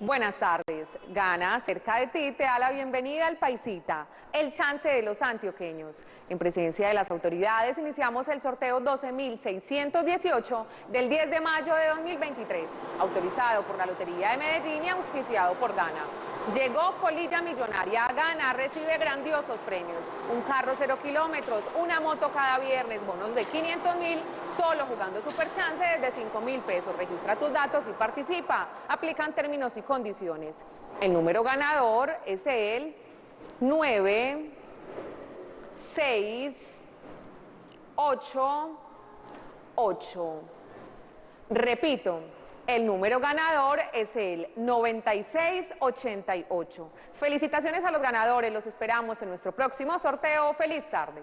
Buenas tardes. Gana cerca de ti te da la bienvenida al Paisita, el chance de los antioqueños. En presencia de las autoridades iniciamos el sorteo 12.618 del 10 de mayo de 2023, autorizado por la Lotería de Medellín y auspiciado por Gana. Llegó Colilla Millonaria a Gana, recibe grandiosos premios. Un carro cero kilómetros, una moto cada viernes, bonos de 500 mil, solo jugando Super Chance desde 5 mil pesos. Registra tus datos y participa. Aplican términos y condiciones. El número ganador es el 9, 6, 8, 8. Repito, el número ganador es el 9688. Felicitaciones a los ganadores, los esperamos en nuestro próximo sorteo. ¡Feliz tarde!